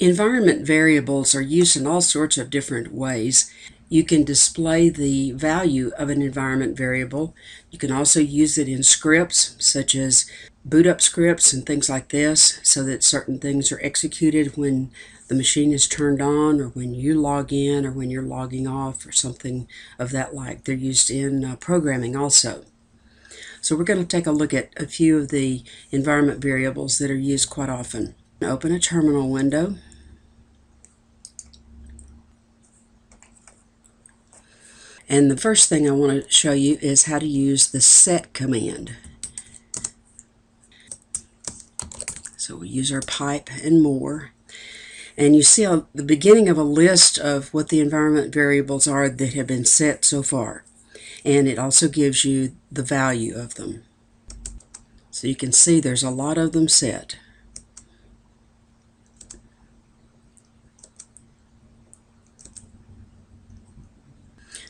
Environment variables are used in all sorts of different ways. You can display the value of an environment variable. You can also use it in scripts such as boot up scripts and things like this so that certain things are executed when the machine is turned on or when you log in or when you're logging off or something of that like. They're used in uh, programming also. So we're going to take a look at a few of the environment variables that are used quite often. Open a terminal window And the first thing I want to show you is how to use the set command. So we use our pipe and more. And you see a, the beginning of a list of what the environment variables are that have been set so far. And it also gives you the value of them. So you can see there's a lot of them set.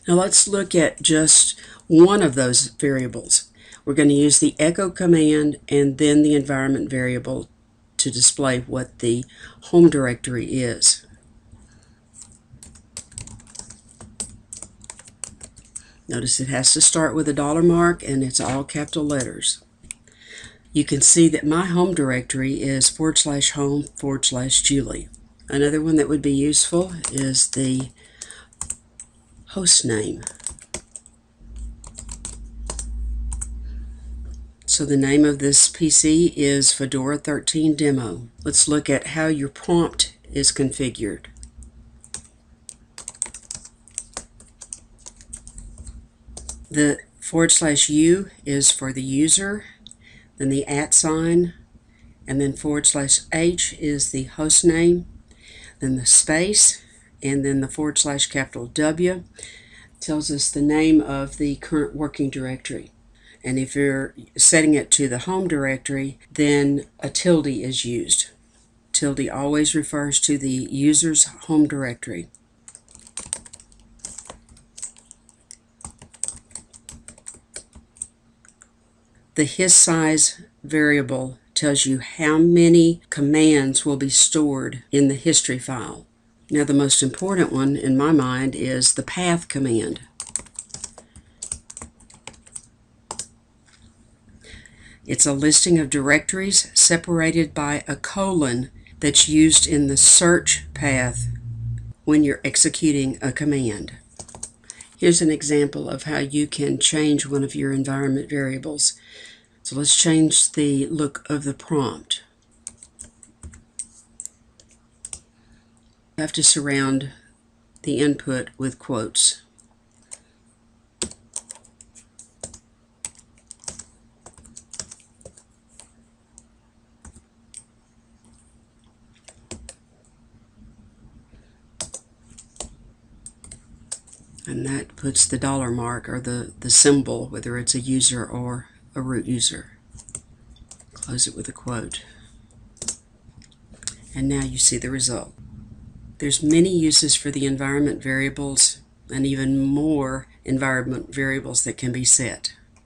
Now let's look at just one of those variables. We're going to use the echo command and then the environment variable to display what the home directory is. Notice it has to start with a dollar mark and it's all capital letters. You can see that my home directory is forward slash home forward slash Julie. Another one that would be useful is the host name. So the name of this PC is Fedora 13 Demo. Let's look at how your prompt is configured. The forward slash U is for the user, then the at sign, and then forward slash H is the host name, then the space, and then the forward slash capital W tells us the name of the current working directory. And if you're setting it to the home directory, then a tilde is used. Tilde always refers to the user's home directory. The HISTSIZE variable tells you how many commands will be stored in the history file. Now the most important one in my mind is the path command. It's a listing of directories separated by a colon that's used in the search path when you're executing a command. Here's an example of how you can change one of your environment variables. So let's change the look of the prompt. Have to surround the input with quotes. and that puts the dollar mark or the, the symbol, whether it's a user or a root user. Close it with a quote. And now you see the result. There's many uses for the environment variables and even more environment variables that can be set.